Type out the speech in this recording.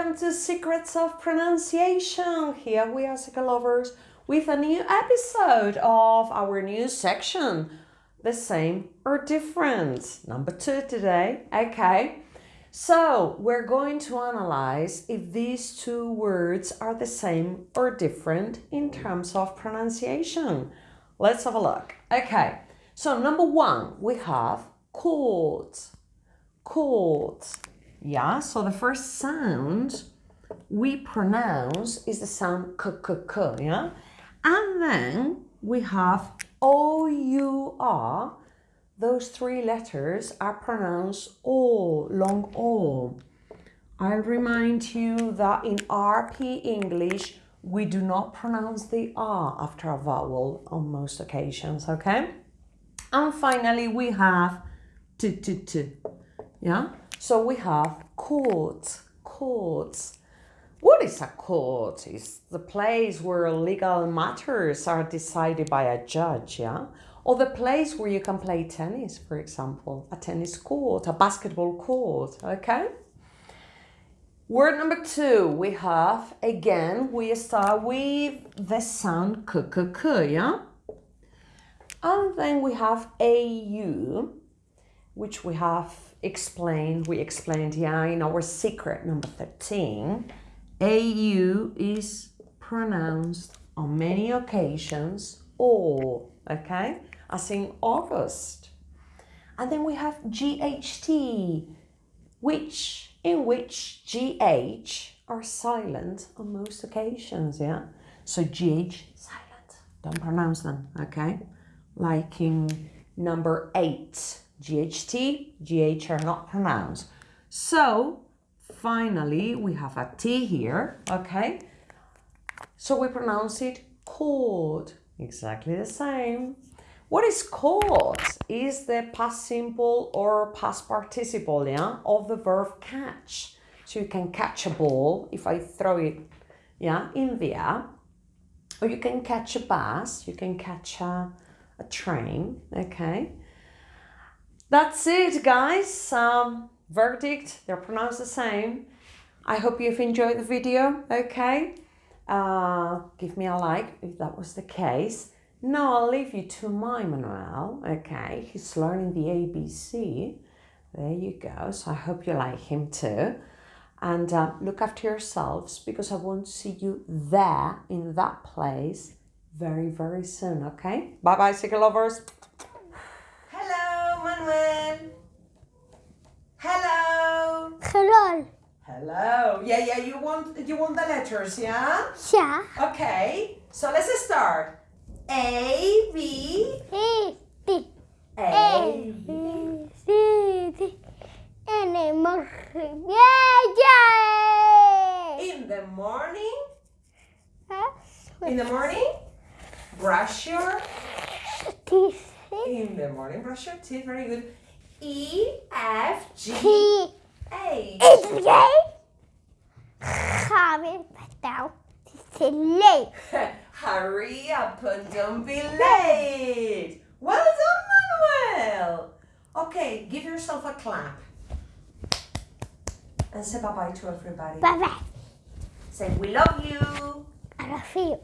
Secrets of Pronunciation. Here we are, Secret Lovers, with a new episode of our new section. The same or different. Number two today. Okay. So we're going to analyze if these two words are the same or different in terms of pronunciation. Let's have a look. Okay. So number one, we have chords. Chords. Yeah, so the first sound we pronounce is the sound k, k, k, yeah? And then we have O-U-R. Those three letters are pronounced O, long O. I'll remind you that in RP English, we do not pronounce the R after a vowel on most occasions, okay? And finally, we have T, T, T, yeah? So we have courts, courts. What is a court? It's the place where legal matters are decided by a judge, yeah? Or the place where you can play tennis, for example, a tennis court, a basketball court, okay? Word number two, we have, again, we start with the sound k, k, k, yeah? And then we have AU, which we have explained, we explained, yeah, in our secret number 13. AU is pronounced on many occasions or, okay, as in August. And then we have GHT, which, in which GH are silent on most occasions, yeah? So GH, silent, don't pronounce them, okay? Like in number eight, GHT, GH are not pronounced. So finally, we have a T here, okay? So we pronounce it cord, exactly the same. What is cord? Is the past simple or past participle, yeah, of the verb catch. So you can catch a ball if I throw it, yeah, in the air. Or you can catch a bus, you can catch a, a train, okay? That's it, guys. Um, verdict, they're pronounced the same. I hope you've enjoyed the video, okay? Uh, give me a like if that was the case. Now I'll leave you to my Manuel, okay? He's learning the ABC. There you go. So I hope you like him too. And uh, look after yourselves because I want to see you there in that place very, very soon, okay? Bye-bye, Secret Lovers. Manuel. Hello. Hello. Hello. Yeah, yeah. You want you want the letters, yeah? Yeah. Okay. So let's start. A B A B A B C D N M Yeah, yeah. In the morning. In the morning. Brush your Teeth. In the morning. Brush your teeth. Very good. E F G A. H J. Javi Patel. Silly. Hurry up and don't be late. Well done, Manuel. Okay, give yourself a clap. And say bye-bye to everybody. Bye bye. Say we love you. I love you.